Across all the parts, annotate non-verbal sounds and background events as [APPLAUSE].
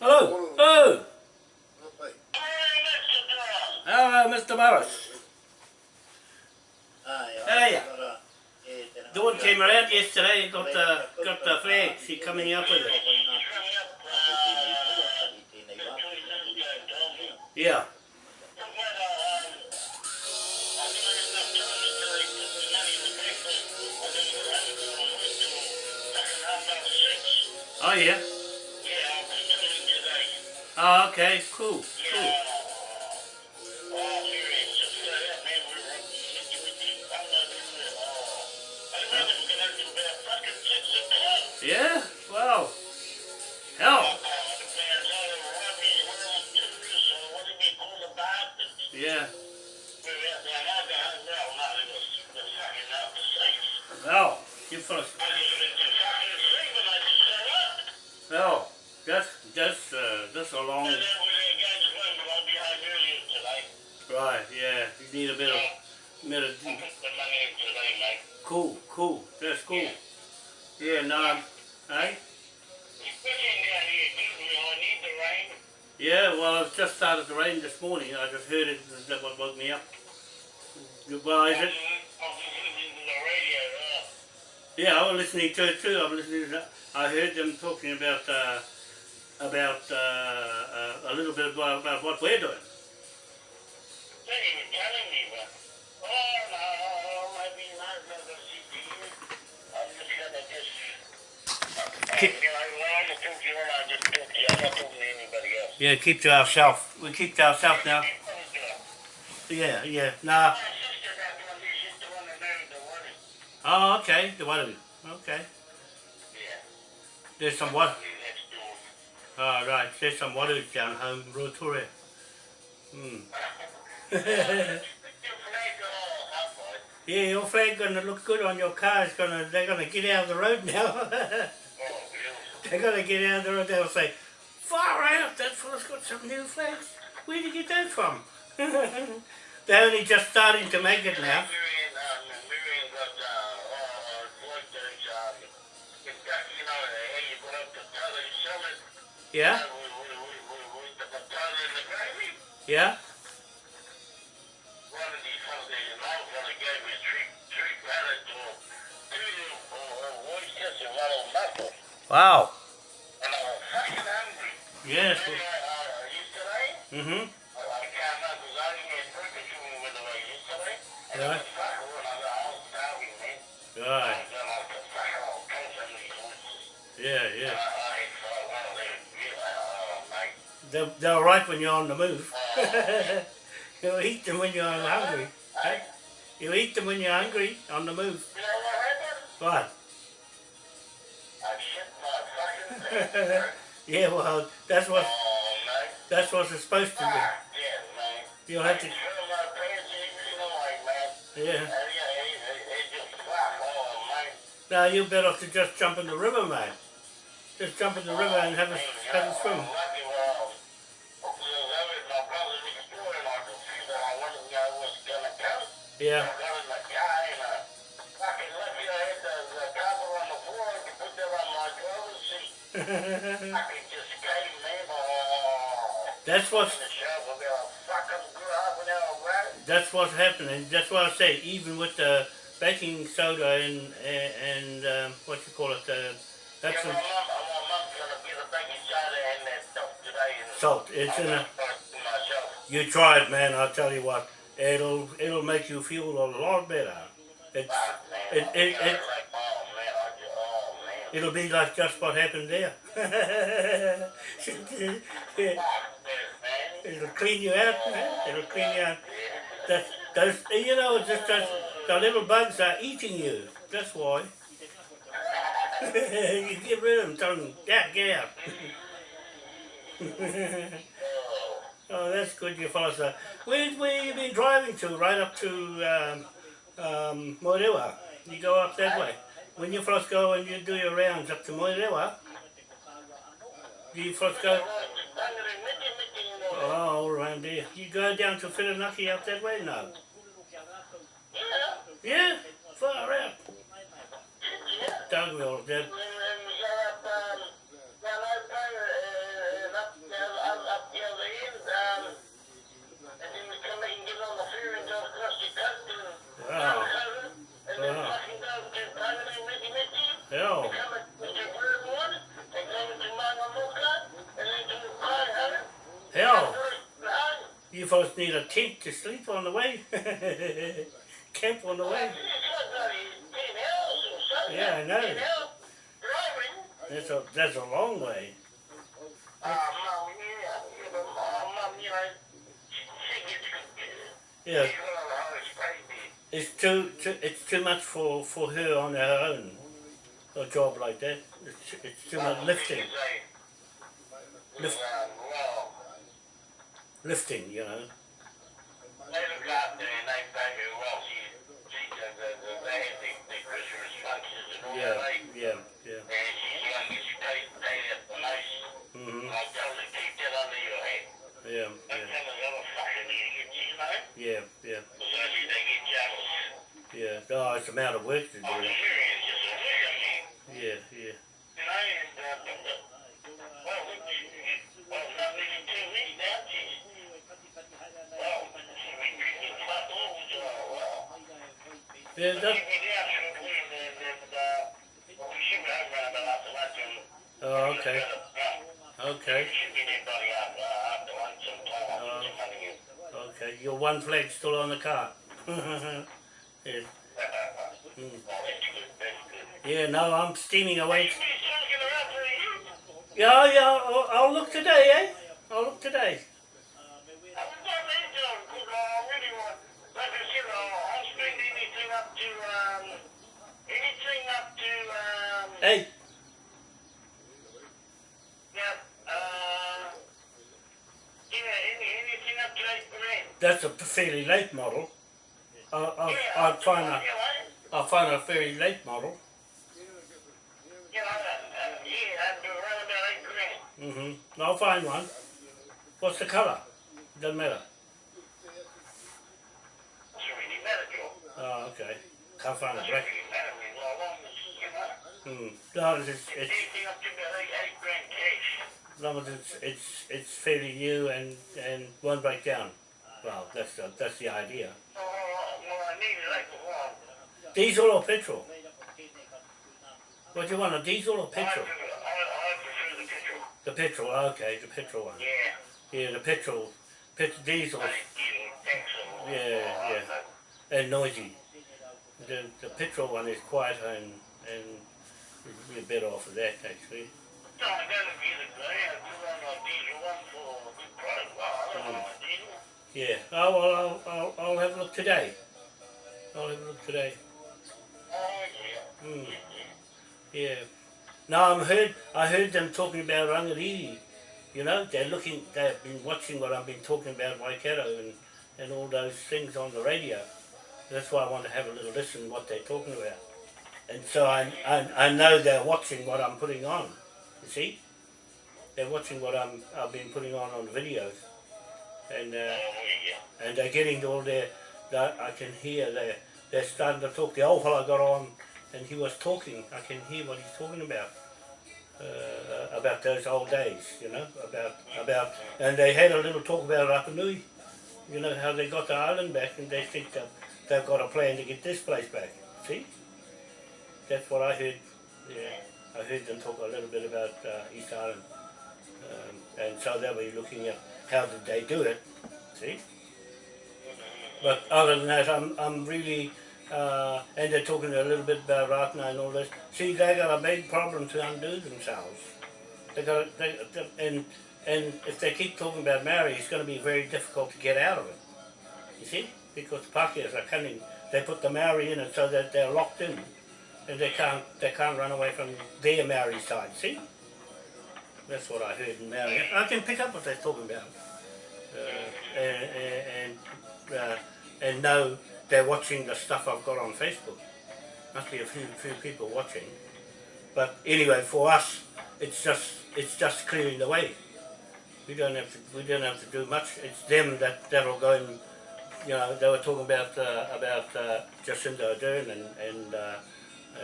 Hello. Oh. Hello, Mr. Morris. Hey. Dawn came around yesterday and got uh, the got the flag. She coming up with it. Yeah. Oh yeah. Oh okay. Cool. Cool. Yeah. Wow. Hell. Yeah. Well, you first. Well, that's that's uh, that's a long. Right. Yeah. You need a bit of bit of. Cool. Cool. That's cool. Yeah. No. I'm- Hey. Yeah, well, it just started to rain this morning. I just heard it. That what woke me up. Well, is it? Yeah, I was listening to it too. I'm listening to that. I heard them talking about uh, about uh, uh, a little bit about, about what we're doing. So you were telling me what, well, oh, no, maybe not another CPU. I'm just going to just, uh, keep, you know, I just took you and I just took you. I'm not talking to anybody else. yeah, keep to ourselves. We keep to ourselves now. Yeah, yeah. Nah. Oh, okay. The one. Okay. There's some what? Oh, right. There's some water down home, Rotorua. Hmm. yeah, your flag gonna look good on your car. It's gonna. They're gonna get out of the road now. they're gonna get out of the road. They'll say, "Far out! That fella's got some new flags. Where did you get that from?" [LAUGHS] they're only just starting to make it now. Yeah. Yeah. Wow. Yes. Mm-hmm. Right. Right. Yeah, yeah. They're, they're right when you're on the move. [LAUGHS] You'll eat them when you're hungry. Hey? You eat them when you're hungry, on the move. What? [LAUGHS] yeah, well, that's what that's what it's supposed to be. You'll have to. Yeah. Now you better off to just jump in the river, man. Just jump in the river and have a have a swim. Yeah. That's what's that's what's happening. That's what I say. Even with the baking soda and and, and um, what you call it, uh, that's some salt. It's in a. You try it, man. I'll tell you what. It'll it'll make you feel a lot better. It's it it, it it'll be like just what happened there. [LAUGHS] it'll clean you out, man. It'll clean you out. That those you know just those, the little bugs are eating you. That's why. [LAUGHS] you get rid of them, tell them, yeah, get out. [LAUGHS] oh, that's good, you fellas. Uh, where, where you been driving to? Right up to um, um. You go up that way. When you first go and you do your rounds up to Moerewa, do you first go? Oh, all around there. You go down to Whirinaki up that way? No. Yeah, far out. Dargaville, that, fellas need a tent to sleep on the way. [LAUGHS] Camp on the way. Yeah, I know. That's a that's a long way. Yeah, it's too, too it's too much for for her on her own. A job like that, it's it's too much lifting, lift, lifting, you know. They look after and they pay her well. She, she does the, the, they have the, the Christmas functions and all Yeah, that. They, yeah, yeah. and she's young and she paid, paid it the most. Mhm. I tell her, keep that under your head. Yeah, Don't yeah, tell the other fucking idiots, you know? yeah, yeah, So she, they get jealous. yeah. Oh, it's amount of work to do. I'm serious, just a look at me. Yeah, yeah. You know, and, uh, well, look, she, well, not even two weeks now, she's, well, she's been drinking fuck all, so, well. Yeah, that, oh, okay, okay, okay. Your one flag's still on the [LAUGHS] Mm. yeah, no, I'm steaming away. Yeah, yeah, I'll, I'll look today, eh? I'll look today. Hey, that's a fairly late model. I'll, I'll, I'll find a, I'll find a fairly late model. Mm-hmm. I'll find one. What's the colour? Doesn't matter. Oh, okay. Can't find a black. Hmm. No, it's, it's, long as it's, it's, it's fairly new and, and won't break down. Well, that's the, that's the idea. Diesel or petrol? What do you want, a diesel or petrol? The petrol, okay, the petrol one. Yeah. Yeah, the petrol, pet, diesel, Yeah, Yeah, oh, yeah. and noisy. The, the petrol one is quieter and, and you're better off with that actually. No, I gotta be the guy. I do want a diesel one for a good price. Well, I don't mm. know a diesel. Yeah, oh well, I'll, I'll, I'll have a look today. I'll have today. Oh, yeah. Mm. Yeah. Now I heard I heard them talking about Rangiriri. You know, they're looking. They've been watching what I've been talking about Waikato and and all those things on the radio. That's why I want to have a little listen what they're talking about. And so I, I I know they're watching what I'm putting on. You see, they're watching what I'm I've been putting on on videos, and uh, and they're getting all their. Their- I can hear they're starting to talk. The old fellow got on, and he was talking. I can hear what he's talking about. Uh, about those old days, you know, about about, and they had a little talk about Rapa Nui, you know, how they got the island back, and they think that they've got a plan to get this place back. See, that's what I heard. Yeah, I heard them talk a little bit about uh, East Island, um, and so they were looking at how did they do it. See. But other than that, I'm, I'm really, uh, and they're talking a little bit about Rātana and all this. See, they got a big problem to undo themselves. They got, they, they- and and if they keep talking about Maori, it's going to be very difficult to get out of it. You see, because the Pākehās are cunning. they put the Maori in it so that they're locked in, and they can't they can't run away from their Maori side. See, that's what I heard in Maori. I can pick up what they're talking about uh, and and uh, and know they're watching the stuff I've got on Facebook. Must be a few few people watching, but anyway, for us, it's just it's just clearing the way. We don't have to we don't have to do much. It's them that that'll go and you know they were talking about uh, about uh, Jacinda Ardern and and uh, uh,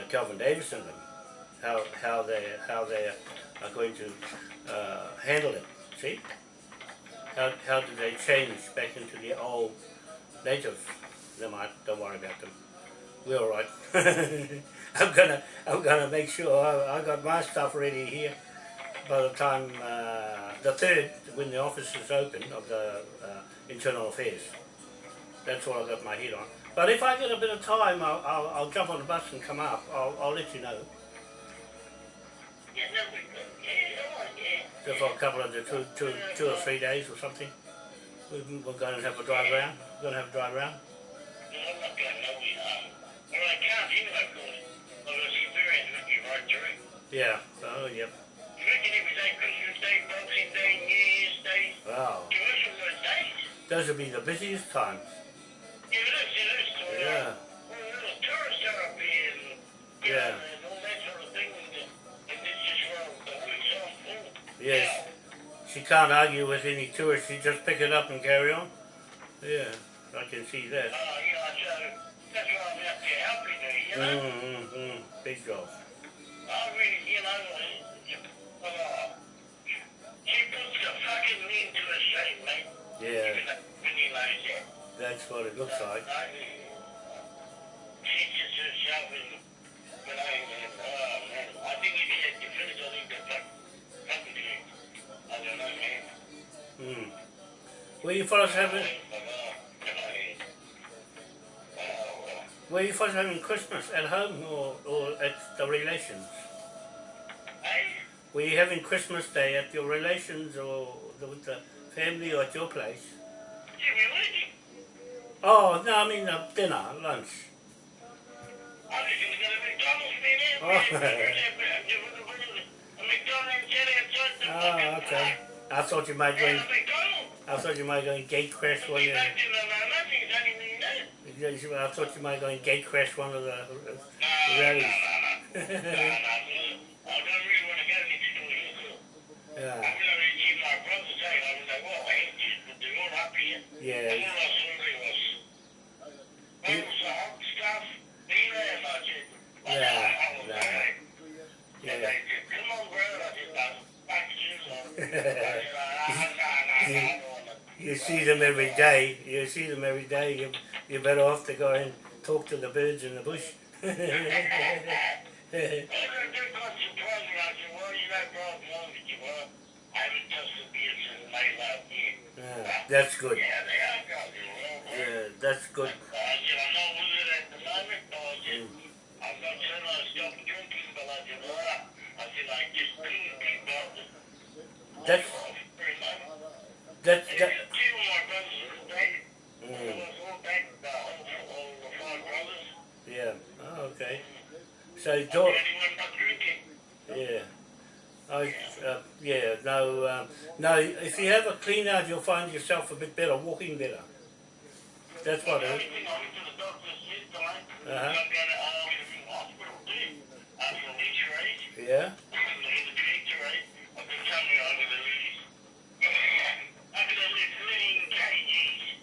Kelvin Davis and how how they how they are going to uh, handle it. See. How, how do they change back into the old native? Never mind, don't worry about them. We're all right. [LAUGHS] I'm gonna I'm gonna make sure I, I got my stuff ready here. by the time uh, the third, when the office is open of the uh, internal affairs. That's what I got my head on. But if I get a bit of time, I'll, I'll, I'll jump on the bus and come up. I'll, I'll let you know. Yeah, that'd be. Yeah, all right, yeah. So for a couple of the two, two, two or three days or something. We, we're going to have a drive around. Going to have a drive around. No, I'm not going nowhere. Um, well, I can't anyway, because I've got experience with you right through. Yeah. Oh, yep. You reckon every day, Christmas Day, Boxing Day, New Year's Day, Wow. commercial those days? Those will be the busiest times. Yeah, it is, it is. So, uh, Yeah. Well, little tourists are up here and, Yeah. know, and all that sort of thing, and, it's just, well, the week's full. Yes. Now, She can't argue with any tourist. She just pick it up and carry on. Yeah. I can see that. Uh, you know, so that's why I'm out there helping her, you know. Mm, mm, mm. Big job. I really, you know, uh, uh, she puts the fucking men to a shame, mate. Yeah. When you that. That's what it looks like. I, herself in, you know, and, oh man, I think if he had I think the fuck, fucking shit. I don't know, man. Mm. Where you fellas having? Uh, you fellas having Christmas at home or, or at the relations? Were you having Christmas Day at your relations or the, with the family or at your place? Oh no, I mean uh, dinner, lunch. Oh. A McDonald's sat outside the Oh, okay. I thought you might. And And, a McDonald's. I thought you might go and gate crash one. Of the nothing, it's only me now. the, I thought you might go and gate crash one of the. Uh, rallies. no, no. No, no, I don't really want to go next door, you know. yeah, I'm gonna keep my brother saying, I was like, well, I ain't just, they're all up here. yeah, And all I saw there was, well, it was the hot stuff, Nina, and I said, well, Yeah, I was yeah. like, and yeah. they said, come on, bro, I said, no, back shoes on. I said, ah, no, no, no, I don't want to. You see them every day. You see them every day. You you're better off to go and talk to the birds in the bush. Well, they they got surprised me. I said, well, you know, bro, I'm wrong with you, well, I haven't touched the beer since May last [LAUGHS] year. Yeah, that's good. Yeah, they are guys. Well, well, Yeah, that's good. Mm. I'm not with it at the moment, but I said, Mm. I'm not saying I stopped drinking, but I said, well, I said, I just couldn't keep up with That's very much. that's And that. two of my brothers were dead. It Mm, was all back, the whole, all the five brothers. yeah. Oh, okay. So The talk. only drinking. Yeah. I, uh, yeah, no, um, no, if you have a clean out, you'll find yourself a bit better, walking better. That's what it is. thing I went to the doctor's yesterday, Uh-huh. I'm going to, uh, I was in hospital too, uh, for an x-ray. Yeah?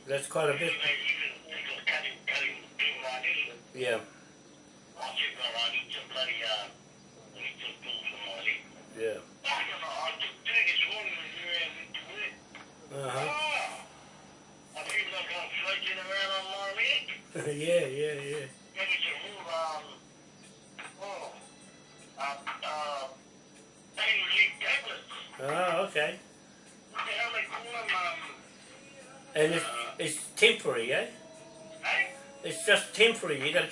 That's quite a bit. Yeah, yeah. Uh-huh. yeah, yeah, yeah. Oh, okay. And it's, it's temporary, eh? It's just temporary. You got to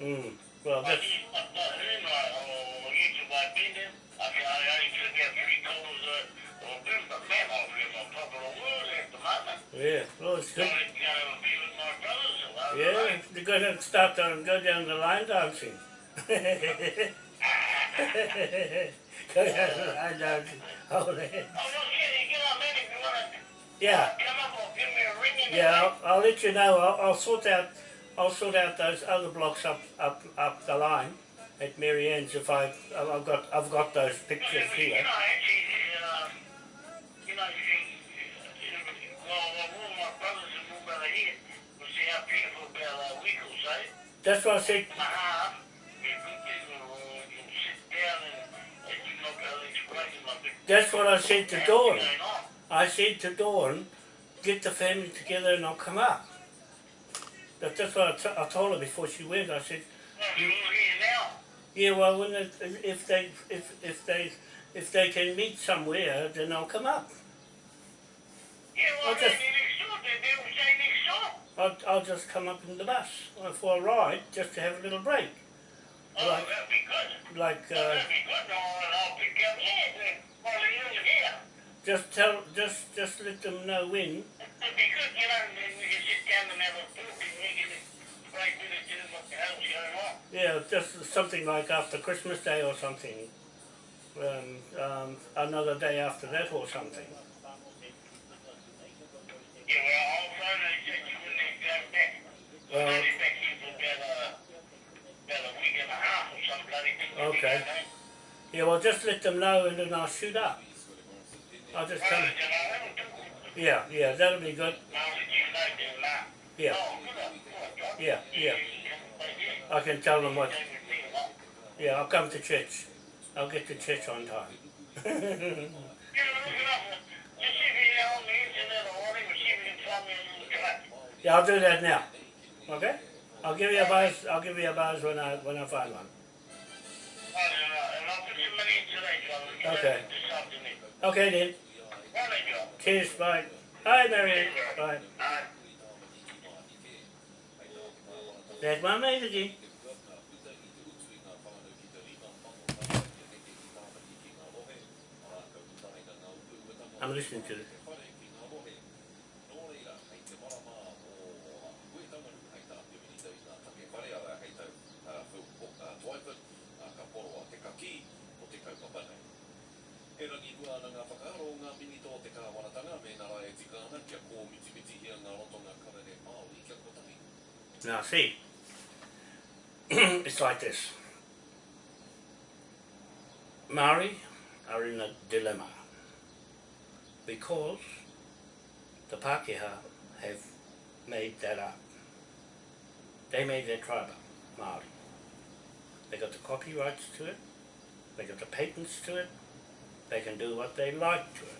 mm, well, that's, uh, Yeah, well, it's good. Going to go be with my brothers a lot. Yeah, you're going to start to go down the line dancing. [LAUGHS] go down the line dancing. Oh, no shit, you get on in if you want to Yeah, come up or give me a ring in yeah. I'll, I'll let you know. I'll, I'll sort out. I'll sort out those other blocks up, up, up the line at Mary Ann's if I, I've got, I've got those pictures here. eh? That's what I said. That's what I said to Dawn. I said to Dawn, get the family together and I'll come up. That, that's what I, t- I told her before she went. I said, Well, you're here now. yeah, well, when it, if they if if they if they can meet somewhere, then I'll come up. Yeah, well, I'll just- next door. They, they will say next door. I'll, I'll just come up in the bus for a ride, just to have a little break. Oh, Right. that'd be good. Like, Oh, uh, that'd be good. I'll pick you up here. Well, you're here. just tell, just just let them know when. Be good, you and we can sit down and we to the what the hell's going on. Yeah, just something like after Christmas Day or something. Um, um, another day after that or something. Yeah, well, and check you they go back. They'll back here for about a, about a week and a half or. Okay. Yeah, well, just let them know and then I'll shoot up. I'll just come. you know, I haven't took Yeah, yeah, that'll be good. I'll let you know then, Mark. Yeah, good on, good on, John. yeah, yeah. You come back here. I can tell them what. Stay with me, what? Yeah, I'll come to church. I'll get to church on time. Yeah, look it up. Just see if you're on the internet or whatever, see if you can find me a little track. yeah, I'll do that now. Okay? I'll give you a buzz. I'll give you a buzz when I when I find one. Yeah, and I'll put some money in today, John. You know, Okay. Okay then. Cheers. Bye. Hi, Marianne. Bye. There's my again. I'm listening to it. Ngā mini tō te kāwaratanga me nara e tika ana kia kō mitimiti hia ngā rotonga karere Māori kia kotangi. Now, see, it's like this. Maori are in a dilemma because the Pākehā have made that up. They made their tribe up, Maori. They got the copyrights to it, they got the patents to it, they can do what they like to it.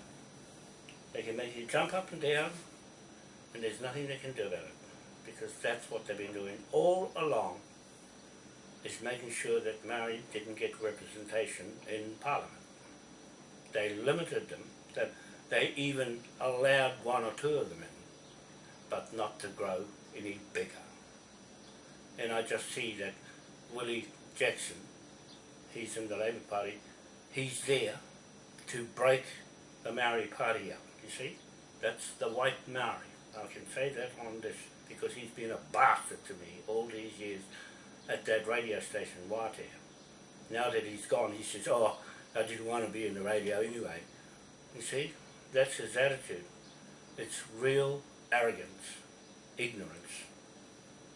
They can make you jump up and down, and there's nothing they can do about it because that's what they've been doing all along is making sure that Maori didn't get representation in Parliament. They limited them, that they even allowed one or two of them in, but not to grow any bigger. And I just see that Willie Jackson, he's in the Labour Party, he's there to break the Maori Party up, you see? That's the white Maori. I can say that on this because he's been a bastard to me all these years at that radio station, Waatea. Now that he's gone, he says, oh, I didn't want to be in the radio anyway. You see, that's his attitude. It's real arrogance, ignorance,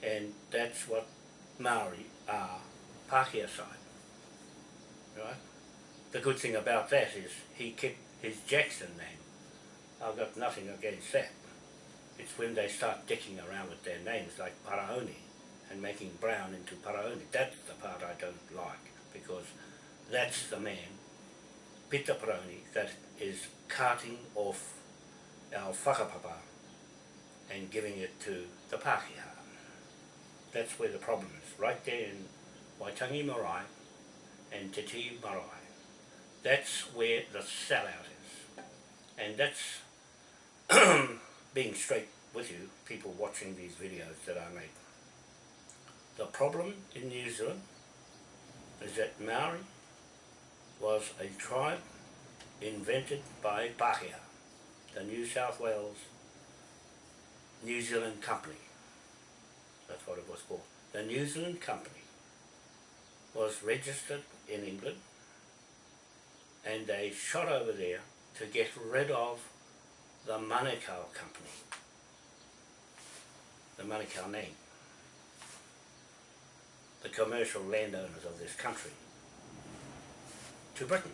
and that's what Maori are, Pākehā side. Right? The good thing about that is he kept his Jackson name. I've got nothing against that. It's when they start dicking around with their names like Paraone and making Brown into Paraone. That's the part I don't like because that's the man, Peter Paraone, that is carting off our whakapapa and giving it to the Pākehā. That's where the problem is, right there in Waitangi Marae and Te Tii Marae. That's where the sellout is. And that's [CLEARS THROAT] being straight with you, people watching these videos that I make. The problem in New Zealand is that Maori was a tribe invented by Pākehā, the New South Wales New Zealand Company. That's what it was called. The New Zealand Company was registered in England and they shot over there to get rid of the Manukau Company. The Manukau name. The commercial landowners of this country. To Britain.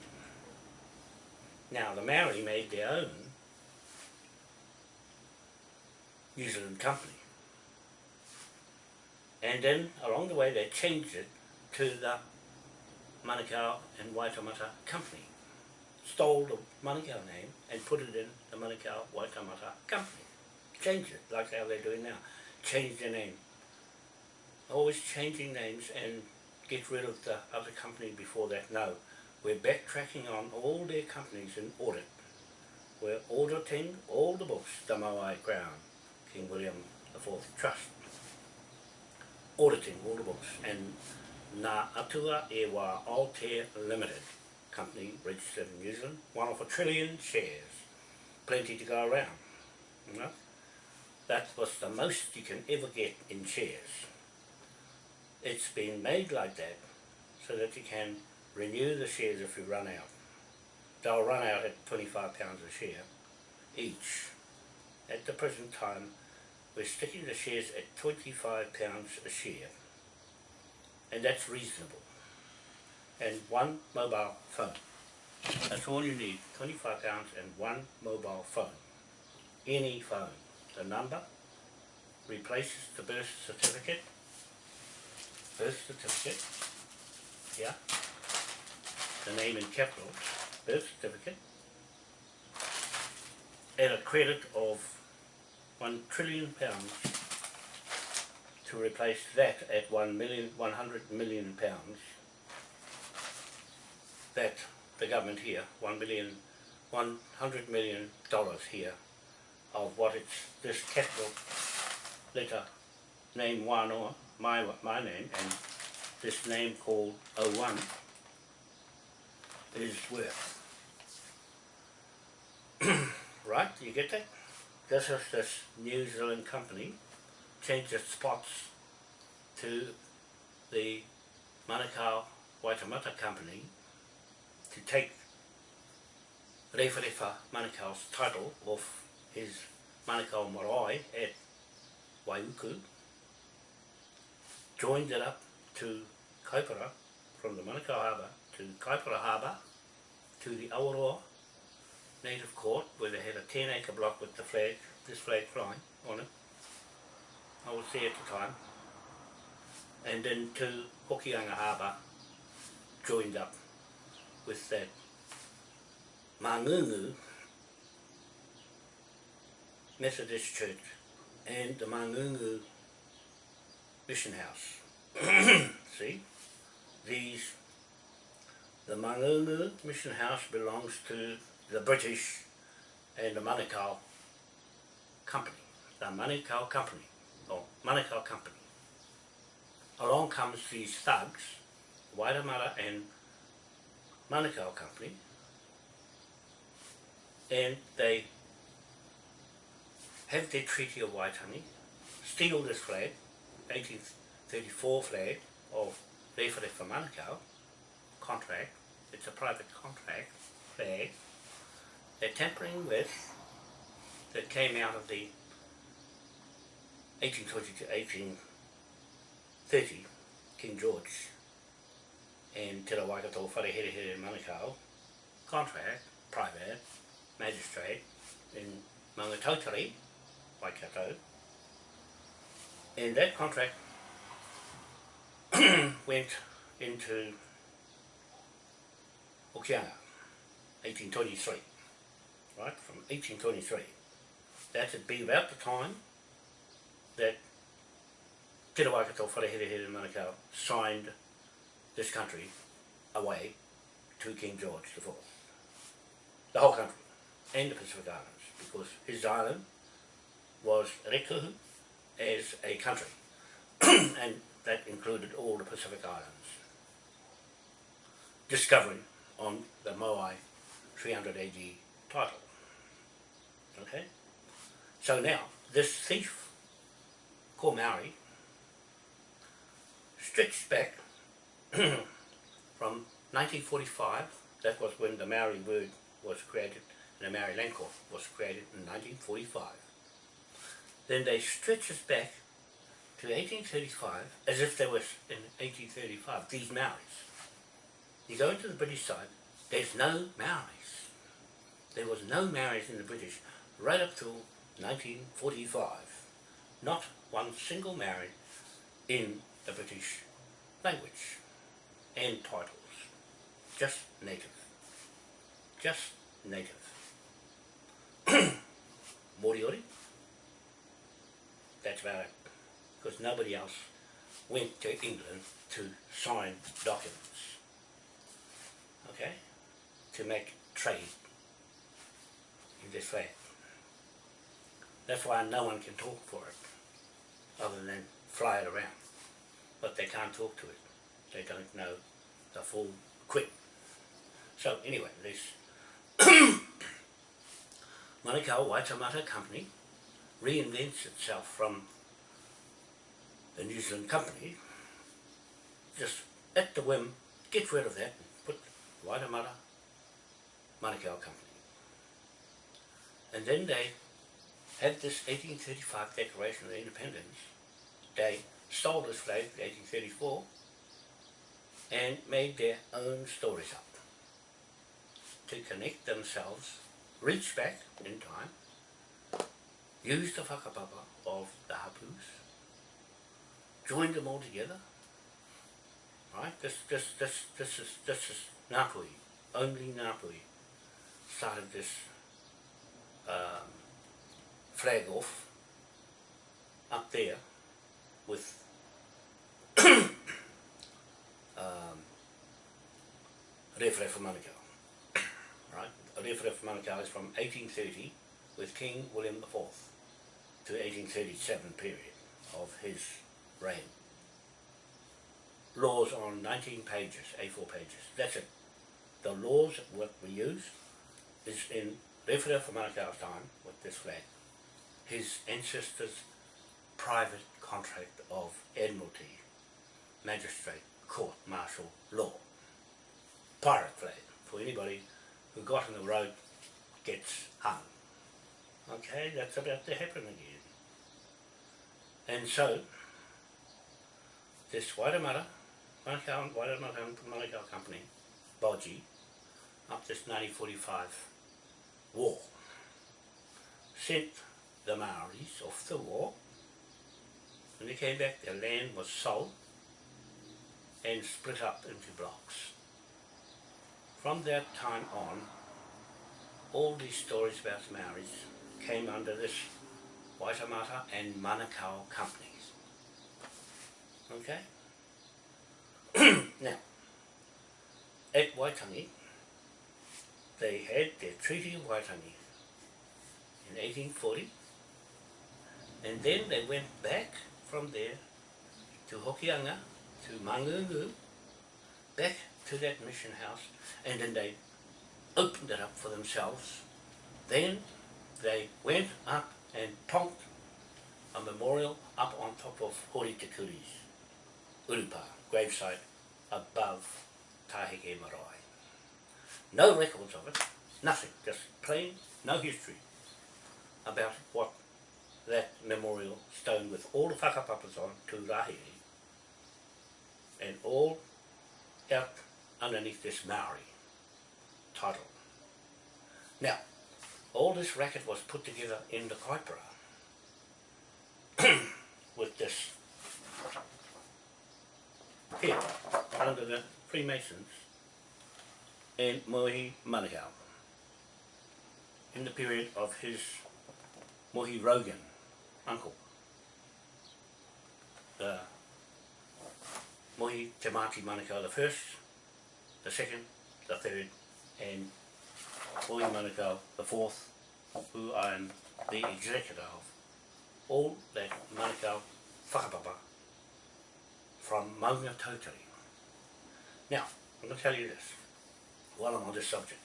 Now the Maori made their own New Zealand company. And then along the way they changed it to the Manukau and Waitemata Company. Stole the Manukau name and put it in the Manukau Waitemata Company. Changed it like how they're doing now. Change the name. Always changing names and get rid of the other company before that. No, we're backtracking on all their companies in audit. We're auditing all the books, the Moai Crown, King William IV Trust. Auditing all the books and Nā Atua e Limited company registered in New Zealand, one of a trillion shares. Plenty to go around. You know? That was the most you can ever get in shares. It's been made like that so that you can renew the shares if you run out. They'll run out at £25 a share each. At the present time, we're sticking the shares at £25 a share. And that's reasonable. And one mobile phone. That's all you need, £25 and one mobile phone. Any phone. The number replaces the birth certificate. Birth certificate. Yeah the name in capitals, birth certificate, and a credit of one trillion pounds to replace that at one million, one hundred million pounds that the government here, one million, one hundred million dollars here of what it's this capital letter name one or my my name and this name called O1 is worth. [CLEARS THROAT] right, you get that? This is this New Zealand company changed its spots to the Manukau Waitemata company to take Rewharewa Manukau's title off his Manukau Marae at Waiuku, joined it up to Kaipara from the Manukau Harbour to Kaipara Harbour, to the Awaroa Native Court, where they had a 10 acre block with the flag, this flag flying on it. I was there at the time. And then to Hokianga Harbour, joined up with that Mangungu Methodist Church and the Mangungu Mission House. [CLEARS THROAT] See? These the Mangungu Mission House belongs to the British and the Manukau Company, the Manukau Company, or Manukau Company. Along comes these thugs, Waitemata and Manukau Company, and they have their Treaty of Waitangi, steal this flag, 1834 flag of Rewharewa Manukau, contract, it's a private contract, flag, they're tampering with, that came out of the 1820 to 1830 King George and Te Rawaikato Whareherehere Manukau. Contract, private, magistrate in Mangatauteri, Waikato. And that contract [COUGHS] went into Okianga, 1823, right, from 1823. That would be about the time that Te Rawaikato Whareherehere Manukau signed this country away to King George IV. The whole country, and the Pacific Islands, because his island was Rēkohu as a country, [CLEARS THROAT] and that included all the Pacific Islands. Discovery on the Moai 300 AD title. Okay? So now, this thief, called Maori, stretched back [COUGHS] from 1945, that was when the Maori word was created, and the Maori court was created in 1945. Then they stretch us back to 1835, as if they was in 1835, these Maoris. You go into the British side, there's no Maoris. There was no Maoris in the British right up till 1945. Not one single Maori in the British language and titles. Just native. Just native. [COUGHS] Moriori. That's about it. Because nobody else went to England to sign documents. Okay? To make trade in this land. That's why no one can talk for it, other than fly it around. But they can't talk to it. They don't know the full quit. So anyway, this [COUGHS] Manukau Waitemata Company reinvents itself from the New Zealand company, just at the whim, get rid of that and put Waitemata Manukau Company. And then they had this 1835 Declaration of Independence. They stole this flag in 1834 and made their own stories up to connect themselves, reach back in time, use the whakapapa of the hapus, join them all together, right? This, this, this, this is, this is Ngāpui, only Ngāpui started this um, flag off up there with [CLEARS THROAT] um, For Manukau. Right? Manukau is from 1830 with King William IV to 1837 period of his reign. Laws on 19 pages, A4 pages. That's it. The laws what we use is in for Manukau's time with this flag. His ancestors' private contract of Admiralty, Magistrate, Court, Martial Law. Pirate flag for anybody who got in the road gets hung. Okay, that's about to happen again. And so, this Waitemata, Manukau, Waitemata Manukau Company, Boji, up this 1945 war, sent the Maoris off the war. When they came back, their land was sold and split up into blocks. From that time on, all these stories about Maoris came under this Waitemata and Manukau companies. Okay? [CLEARS THROAT] now, at Waitangi, they had their Treaty of Waitangi in 1840 and then they went back from there to Hokianga, to Mangungu, back to that mission house and then they opened it up for themselves. Then they went up and plonked a memorial up on top of Hori Te Kuri's Urupa gravesite above Taheke Marae. No records of it, nothing, just plain, no history about what that memorial stone with all the whakapapas on to Rahiri and all out underneath this Maori title. Now, all this racket was put together in the Kaipara [CLEARS THROAT] with this here under the Freemasons and Mohi Manukau in the period of his Mohi Rogan uncle. The Mohi Te Mati Manukau the first, the second, the third, and Mohi Manukau the fourth, who I am the executor of. All that Manukau whakapapa from Maunga Tautari. Now, I'm going to tell you this, while I'm on this subject.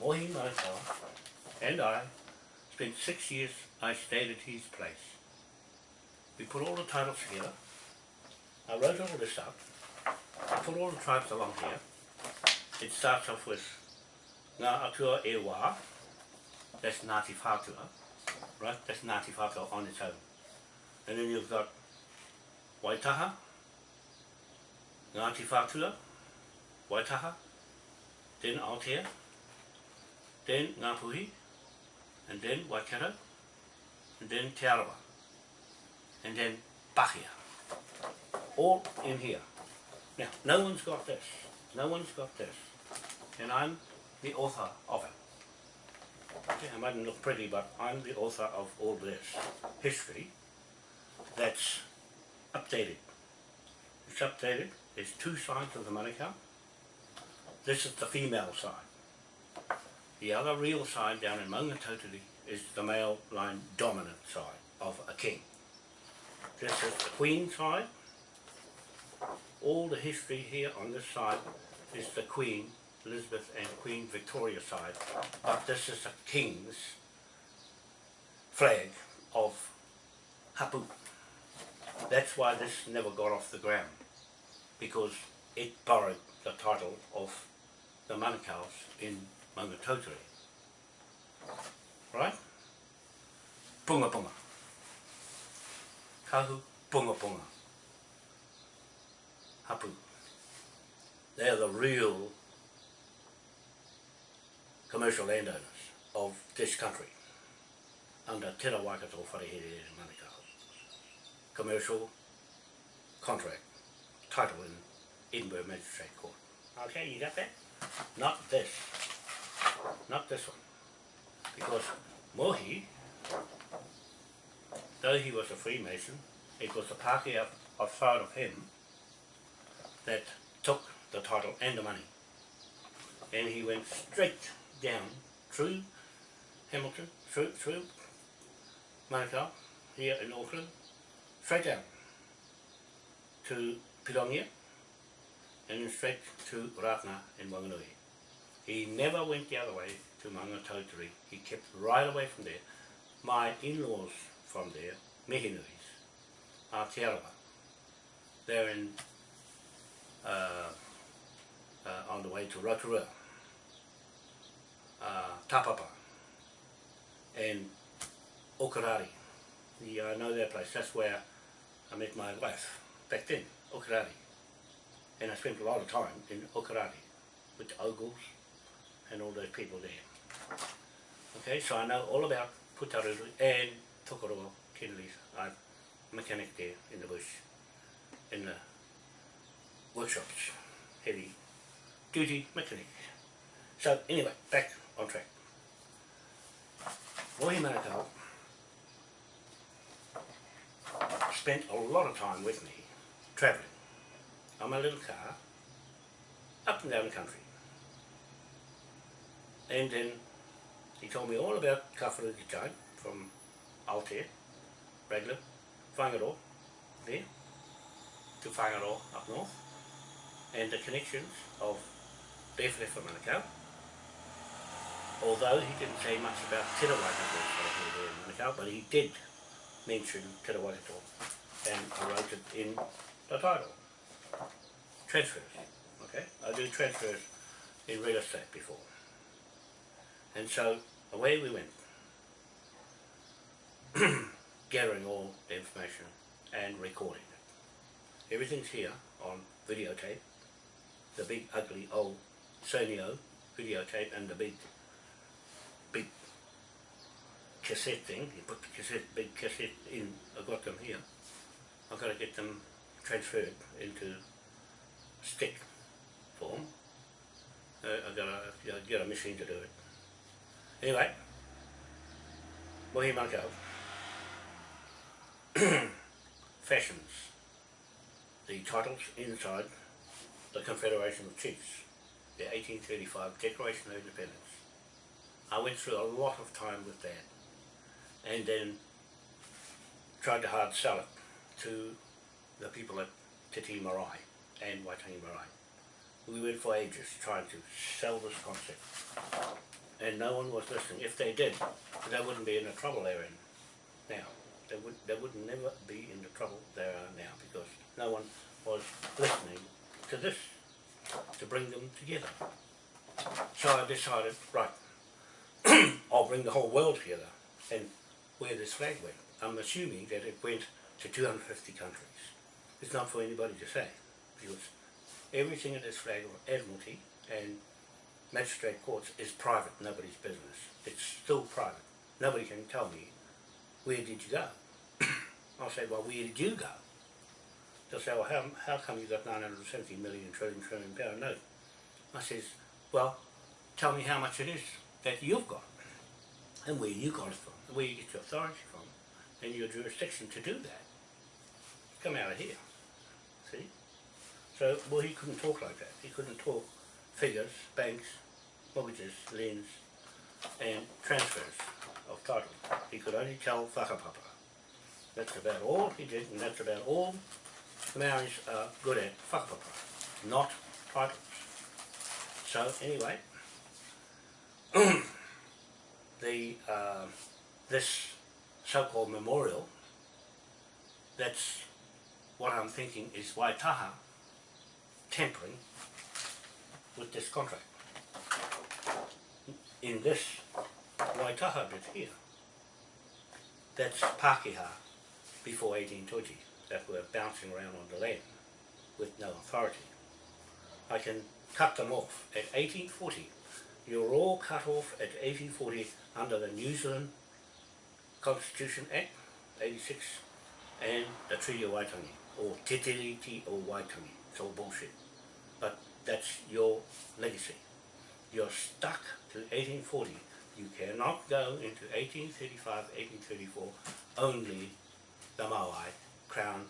Mohi Manukau and I Spent six years, I stayed at his place. We put all the titles together. I wrote all this up. I put all the tribes along here. It starts off with Ngā Atua e Wā. That's Ngāti Whātua. Right? That's Ngāti Whātua on its own. And then you've got Waitaha, Ngāti Whātua, Waitaha, then Aotea, then Ngāpuhi, and then Waikato, and then Te Arawa, and then Pahia. All in here. Now, no one's got this. No one's got this. And I'm the author of it. Okay, I mightn't look pretty, but I'm the author of all this history that's updated. It's updated. There's two sides of the Manukau. This is the female side. The other real side down in Maungatautari is the male line dominant side of a king. This is the queen side. All the history here on this side is the queen Elizabeth and Queen Victoria side, but this is the king's flag of Hapu. That's why this never got off the ground, because it borrowed the title of the Manukau's in Maungatautari. Right? Punga punga. Kahu punga punga. Hapu. They are the real commercial landowners of this country under Te Rawaikato Wharehere Manukau. Commercial contract title in Edinburgh Magistrate Court. Okay, you got that? Not this. Not this one. Because Mohi, though he was a Freemason, it was the party up outside of him that took the title and the money. And he went straight down. Through Hamilton, through, through Manukau, here in Auckland, straight down. To Pirongia, and then straight to Rātana in Wanganui. He never went the other way to Maungatautari. He kept right away from there. My in-laws from there, Mihinuis, Aotearoa, they're in, uh, uh, on the way to Rotorua, uh, Tapapa, and Okarari. Yeah, I know that place. That's where I met my wife back then, Okarari. And I spent a lot of time in Okarari with the Ogles and all those people there. Okay, so I know all about Putaruru and Tokoroa, Kennelly's. I'm a mechanic there in the bush, in the workshops, heavy duty mechanic. So anyway, back on track. Mohi Manukau spent a lot of time with me travelling on my little car up and down the country. And then he told me all about Kawharuki time from Altair, Raglan, Whangaroa, there, to Whangaroa up north, and the connections of Bethlehem Manukau, although he didn't say much about Te Manukau, but he did mention Te and I wrote it in the title. Transfers, okay? I do transfers in real estate before. And so away we went, [CLEARS THROAT] gathering all the information and recording it. Everything's here on videotape, the big ugly old Sonio videotape and the big cassette thing. You put the cassette, big cassette in, I've got them here. I've got to get them transferred into stick form. Uh, I've got to get a machine to do it. Anyway, Mohi Manukau [CLEARS THROAT] fashions the titles inside the Confederation of Chiefs, the 1835 Declaration of Independence. I went through a lot of time with that and then tried to hard sell it to the people at Te Tii Marae and Waitangi Marae. We went for ages trying to sell this concept and no one was listening. If they did, they wouldn't be in the trouble they're in now. They would they would never be in the trouble they are now because no one was listening to this to bring them together. So I decided, right, [CLEARS THROAT] I'll bring the whole world together and where this flag went. I'm assuming that it went to 250 countries. It's not for anybody to say because everything in this flag of Admiralty and magistrate courts is private, nobody's business. It's still private. Nobody can tell me, where did you go? [COUGHS] I'll say, well, where did you go? They'll say, well, how, how come you got 970 million trillion trillion pound note? I says, well, tell me how much it is that you've got and where you got it from, where you get your authority from, and your jurisdiction to do that. Come out of here. See? So, well, he couldn't talk like that. He couldn't talk figures, banks, mortgages, liens, and transfers of title. He could only tell whakapapa. That's about all he did, and that's about all Maoris are good at, whakapapa, not titles. So, anyway, [CLEARS THROAT] the uh, this so-called memorial, that's what I'm thinking is Waitaha tampering with this contract. In this Waitaha bit here, that's Pākehā before 1820 that were bouncing around on the land with no authority. I can cut them off at 1840. You're all cut off at 1840 under the New Zealand Constitution Act, 86, and the Treaty of Waitangi, or Te Tiriti o Waitangi. It's all bullshit. But that's your legacy. You're stuck to 1840. You cannot go into 1835, 1834, only the Maui Crown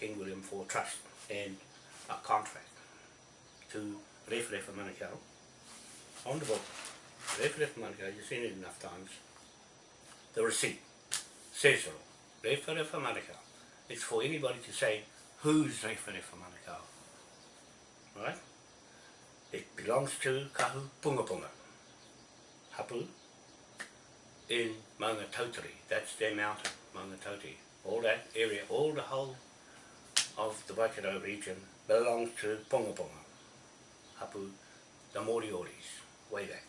King William IV Trust and a contract to Rewharewha Manukau on the book. Rewharewha Manukau, you've seen it enough times. The receipt says all. Rewharewha Manukau. It's for anybody to say, who's Rewharewha Manukau? Right? It belongs to Kahu Punga Punga. Hapu in Maunga Tautari. That's their mountain, Maunga Tautari. All that area, all the whole of the Waikato region belongs to Ponga Ponga. Hapu, the Morioris, way back.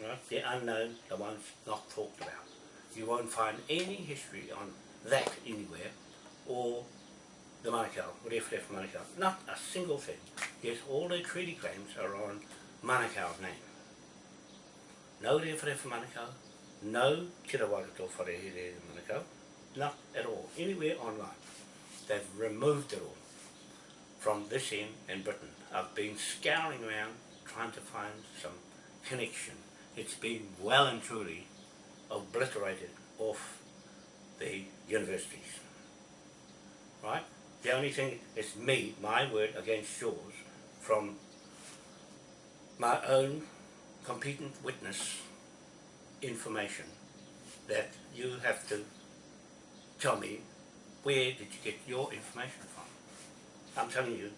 Right? The unknown, the ones not talked about. You won't find any history on that anywhere, or the Manukau, Rewharewha Manukau. Not a single thing. Yes, all their treaty claims are on Manukau's name. No Rewharewha Manukau, no Te Rawakato Wharehere Manukau, not at all, anywhere online. They've removed it all from this end in Britain. I've been scouring around trying to find some connection. It's been well and truly obliterated off the universities. Right? The only thing is me, my word against yours, from my own competent witness information that you have to tell me where did you get your information from. I'm telling you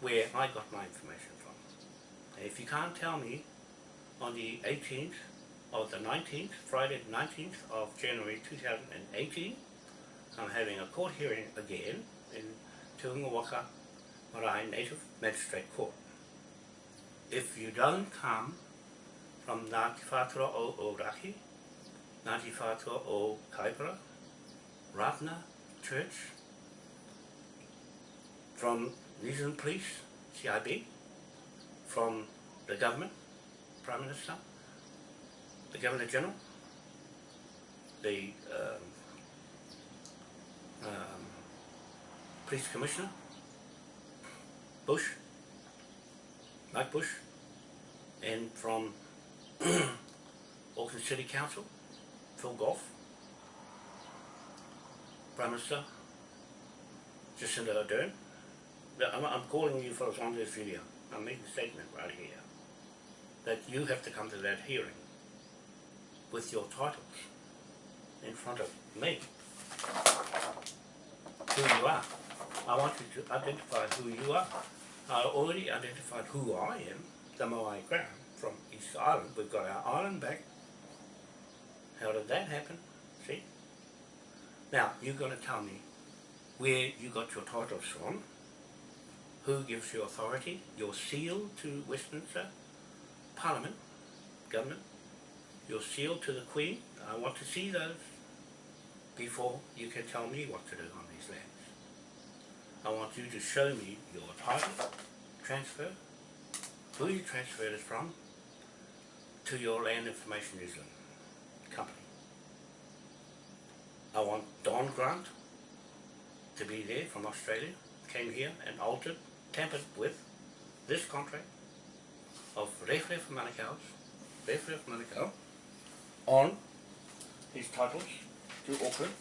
where I got my information from. And if you can't tell me on the 18th of the 19th, Friday the 19th of January 2018, I'm having a court hearing again in Te Unga Waka Marae Native Magistrate Court. If you don't come from Ngāti Whātua o Ōrākei, Ngāti Whātua o Kaipara, Rātana Church, from New Police, CIB, from the government, Prime Minister, the Governor General, the um, um, Police Commissioner, Bush, Mike Bush, and from [CLEARS THROAT] Auckland City Council, Phil Goff, Prime Minister, Jacinda Ardern. I'm, I'm calling you for on this video. I'm making a statement right here that you have to come to that hearing with your titles in front of me. Who you are. I want you to identify who you are. I already identified who I am, the Moai Crown, from East Island. We've got our island back. How did that happen? See? Now, you're going to tell me where you got your titles from, who gives you authority, your seal to Westminster Parliament, government, your seal to the Queen. I want to see those before you can tell me what to do on these lands. I want you to show me your title, transfer, who you transferred it from, to your Land Information New company. I want Don Grant to be there from Australia, came here and altered, tampered with this contract of Rewharewha Manukau's, Rewharewha Manukau, on his titles to Auckland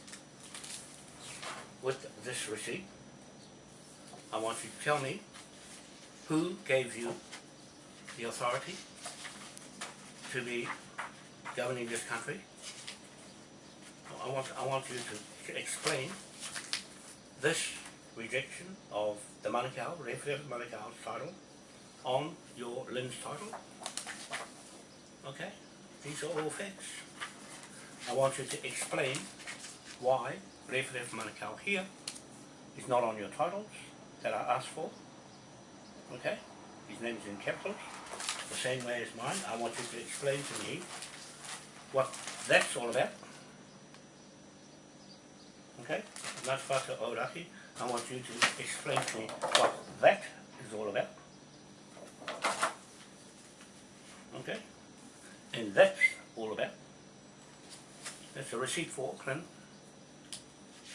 with this receipt. I want you to tell me who gave you the authority to be governing this country. I want, I want you to explain this rejection of the Manukau, Referendum Manukau's title on your Lynn's title. Okay? These are all facts. I want you to explain why Referendum Manukau here is not on your titles that I asked for. Okay? His name is in capitals, the same way as mine. I want you to explain to me what that's all about. Okay? Matwhata Oraki, I want you to explain to me what that is all about. Okay? And that's all about. That's a receipt for Auckland,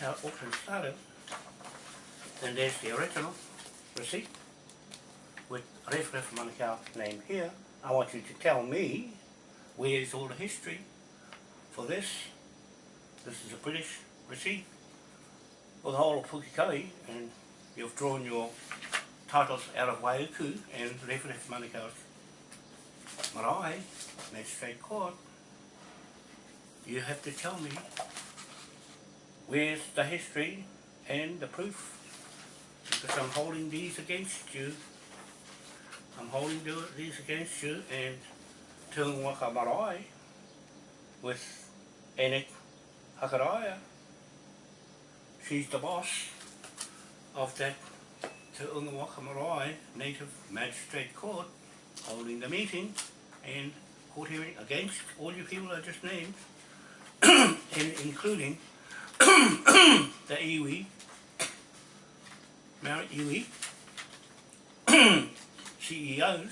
how Auckland started. And there's the original receipt with Ref Manukau name here. I want you to tell me where's all the history for this. This is a British receipt for the whole of Pukekohe and you've drawn your titles out of Waiuku and Ref Manukau's marae, Magistrate Court. You have to tell me where's the history and the proof because I'm holding these against you. I'm holding these against you and Te Unga Waka Marae with Enek Hakaraya. She's the boss of that Te Unga Waka Marae Native Magistrate Court holding the meeting and hearing against all you people I just named [COUGHS] and including [COUGHS] the iwi, Mount iwi, [COUGHS] CEOs,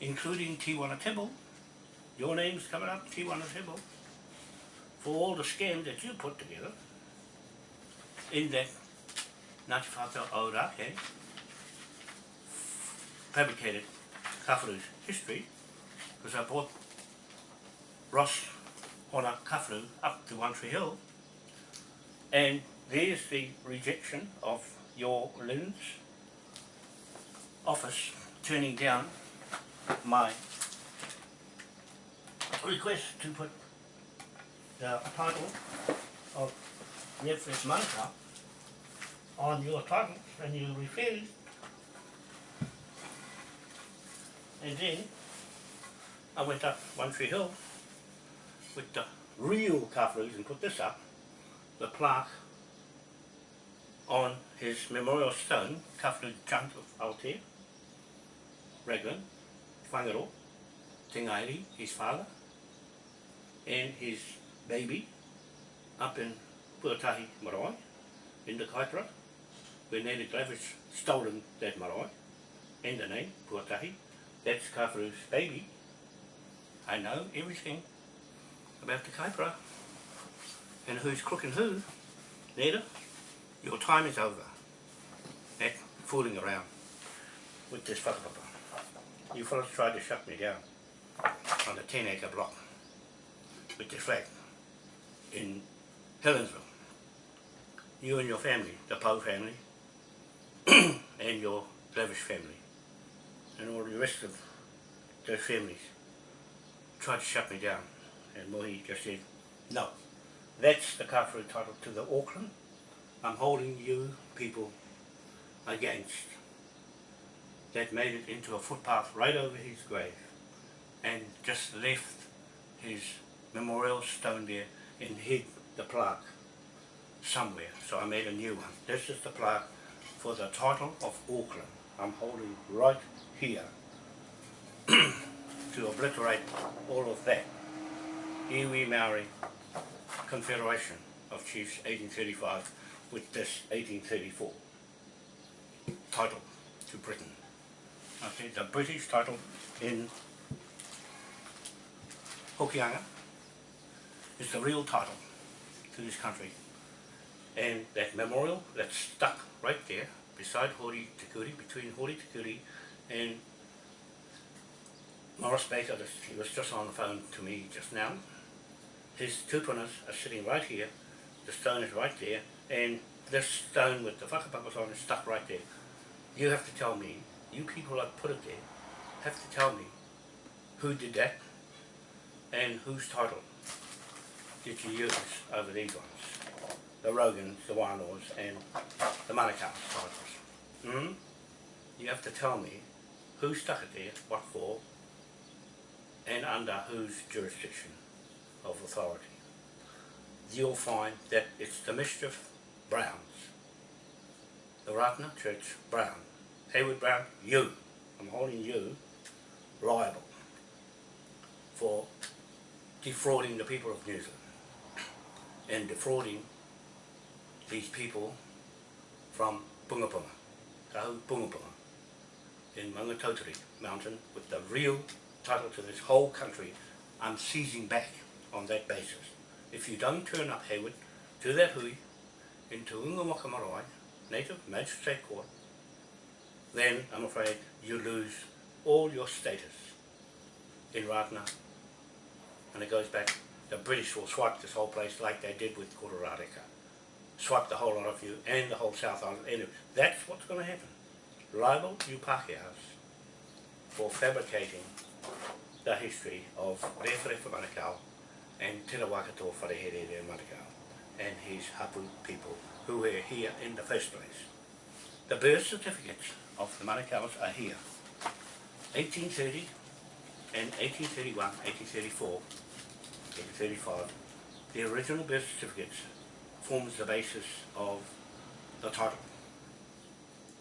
including Tiwana Tibble, your name's coming up, Tiwana Tibble, for all the scams that you put together in that Ngāti Whātua Ōrākei fabricated history, because I brought Ross Hona Kawharu up to One Tree Hill, and there's the rejection of your Lynn's office turning down my request to put the title of Netflix Manukau on your titles and you refused. And then I went up One Tree Hill with the real Kawharus and put this up, the plaque on his memorial stone, Kawharu Chant of Aotea, Raglan, Whangaro, Tingairi, his father, and his baby up in Puatahi Marae, in the Kaipara, where Naida Glavish stolen that marae, and the name, Puatahi. That's Kawharu's baby. I know everything about the Kaipara and who's crooking who. Nita, your time is over. That fooling around with this whakapapa. You fellas tried to shut me down on the 10 acre block with the flag in Helensville. You and your family, the Poe family, [CLEARS THROAT] and your Glavish family, and all the rest of those families tried to shut me down. And Mohi just said, no, that's the Kawharu title to the Auckland. I'm holding you people against. That made it into a footpath right over his grave. and just left his memorial stone there and hid the plaque somewhere. So I made a new one. This is the plaque for the title of Auckland. I'm holding right here [CLEARS THROAT] to obliterate all of that. Iwi Maori Confederation of Chiefs 1835 with this 1834 title to Britain. Okay, the British title in Hokianga is the real title to this country. And that memorial that's stuck right there beside Hori Tikuri, between Hori Tikuri and Morris Baker, he was just on the phone to me just now. His two tupunas are sitting right here, the stone is right there, and this stone with the whakapapas on is stuck right there. You have to tell me, you people that put it there, have to tell me who did that and whose title did you use over these ones? The Rogans, the Wānoas and the Manukau titles. Hmm? You have to tell me who stuck it there, what for, and under whose jurisdiction of authority. You'll find that it's the Mischief Browns, the Ratana Church Brown, Hayward Brown, you, I'm holding you liable for defrauding the people of New Zealand and defrauding these people from Pungapunga, Tahu Pungapunga, in Maungatautari mountain with the real title to this whole country, I'm seizing back on that basis. If you don't turn up Hayward to that hui in Te Waka Marae, Native Magistrate Court, then I'm afraid you lose all your status in Ratana and it goes back, the British will swipe this whole place like they did with Kororareka. Swipe the whole lot of you and the whole South Island. And that's what's going to happen. Liable you Pākehās for fabricating the history of Rewharewha Manukau and Te Rawakato Wharehere Manukau and his Hapu people who were here in the first place. The birth certificates of the Manukau's are here. 1830 and 1831, 1834, 1835, the original birth certificates forms the basis of the title.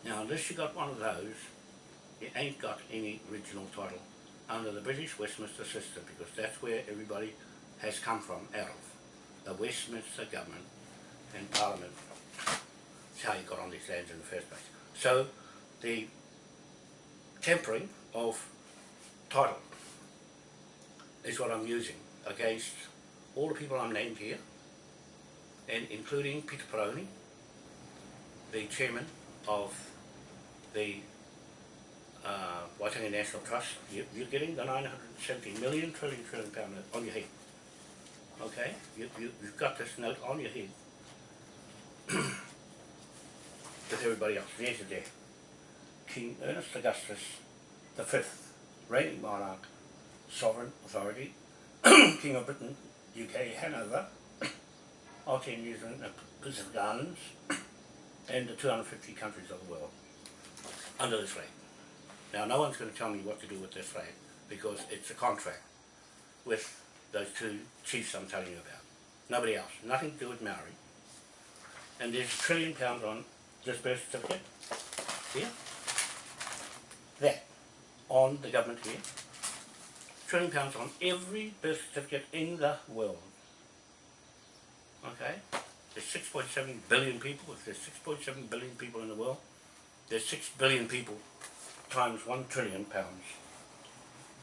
Now unless you got one of those, you ain't got any original title under the British Westminster system because that's where everybody has come from out of. The Westminster government and parliament. That's how you got on these lands in the first place. So the tempering of title is what I'm using against all the people I'm named here and including Peter Paraone, the chairman of the uh, Waitangi National Trust. You, you're getting the 970 million trillion trillion pound note on your head. Okay? You, you, you've got this note on your head [CLEARS THROAT] with everybody else. There's there. King Ernest Augustus the fifth, reigning monarch, sovereign authority, [CLEARS THROAT] King of Britain, UK, Hanover, Aotearoa, New Zealand, and Pacific Islands, and the 250 countries of the world under this flag. Now no one's going to tell me what to do with this flag because it's a contract with those two chiefs I'm telling you about. Nobody else. Nothing to do with Maori. And there's a trillion pounds on this birth certificate. Here. That on the government here. Trillion pounds on every birth certificate in the world. Okay? There's 6.7 billion people. If there's 6.7 billion people in the world, there's 6 billion people times 1 trillion pounds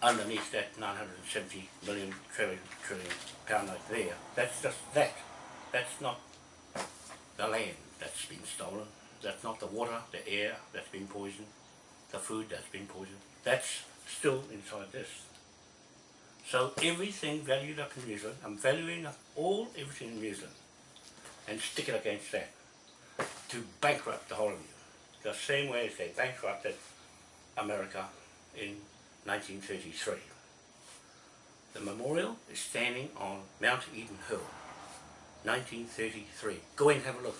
underneath that 970 million trillion trillion pound note there. That's just that. That's not the land that's been stolen. That's not the water, the air that's been poisoned, the food that's been poisoned. That's still inside this. So everything valued up in New Zealand, I'm valuing up all everything in New Zealand and stick it against that to bankrupt the whole of you. The same way as they bankrupted America in 1933. The memorial is standing on Mount Eden Hill, 1933. Go and have a look.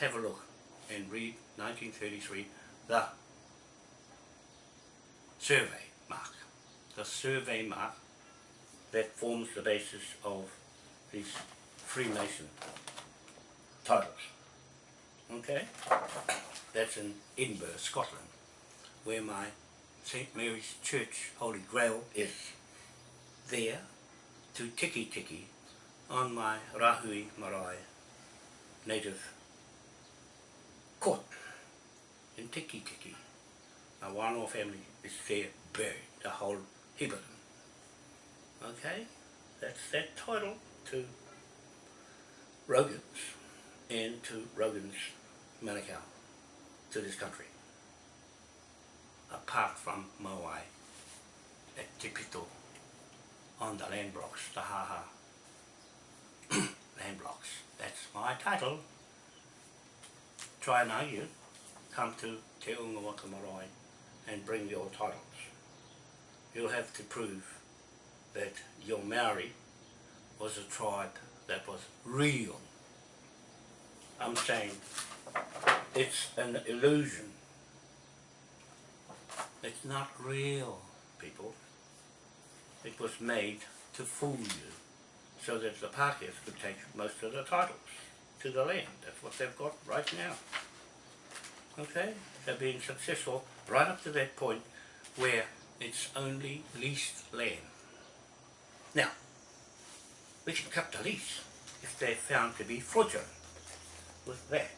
Have a look and read 1933, the survey mark. the survey mark that forms the basis of these Freemason titles. Okay? That's in Edinburgh, Scotland, where my St. Mary's Church Holy Grail is. There, to Tiki Tiki, on my Rahui Marae native court in Tiki Tiki. My Wānoa family is there buried, the whole heap of them. Okay? That's that title to Rogans and to Rogan's Manukau to this country. Apart from Moai at Te Pito on the land blocks, the Haha [COUGHS] land blocks. That's my title. Try and argue, come to Te Unga Waka Marae and bring your titles. You'll have to prove that your Maori was a tribe that was real. I'm saying it's an illusion. It's not real, people. It was made to fool you so that the Pākehās could take most of the titles to the land. That's what they've got right now. Okay? They're being successful right up to that point where it's only leased land. Now, we can cut the lease if they're found to be fraudulent with that.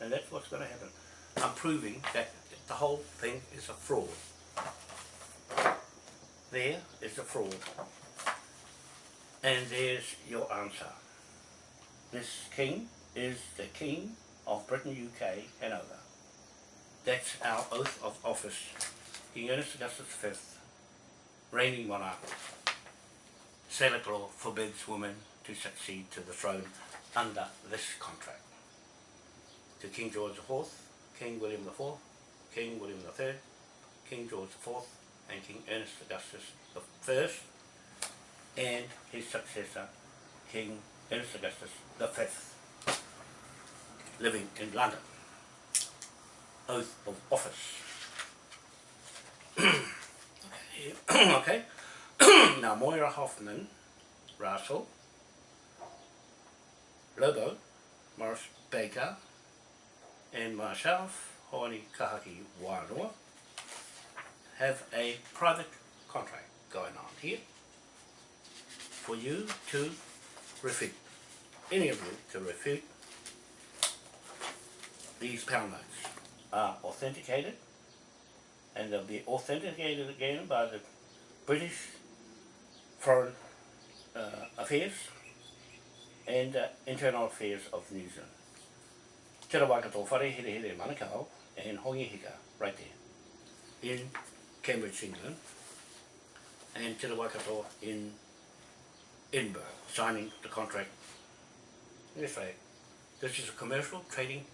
And that's what's going to happen. I'm proving that the whole thing is a fraud. There is a fraud. And there's your answer. This king is the king of Britain, UK, Hanover. That's our oath of office. King Ernest Augustus V, reigning monarch. Salic law forbids women to succeed to the throne under this contract. To King George IV, King William IV, King William III, King George IV, and King Ernest Augustus I, and his successor, King Ernest Augustus V, living in London. Oath of office. [COUGHS] okay. [COUGHS] now Moira Hoffman, Russell, Lobo, Morris Baker, and myself, Hoani Kahaki Wānoa, have a private contract going on here for you to refute, any of you to refute these pound notes are authenticated and they'll be authenticated again by the British Foreign uh, Affairs and uh, Internal Affairs of New Zealand. Te Waikato whare here here Manukau and Hongi Hika right there in Cambridge, England and Te Waikato in Edinburgh signing the contract. Yes, right. This is a commercial trading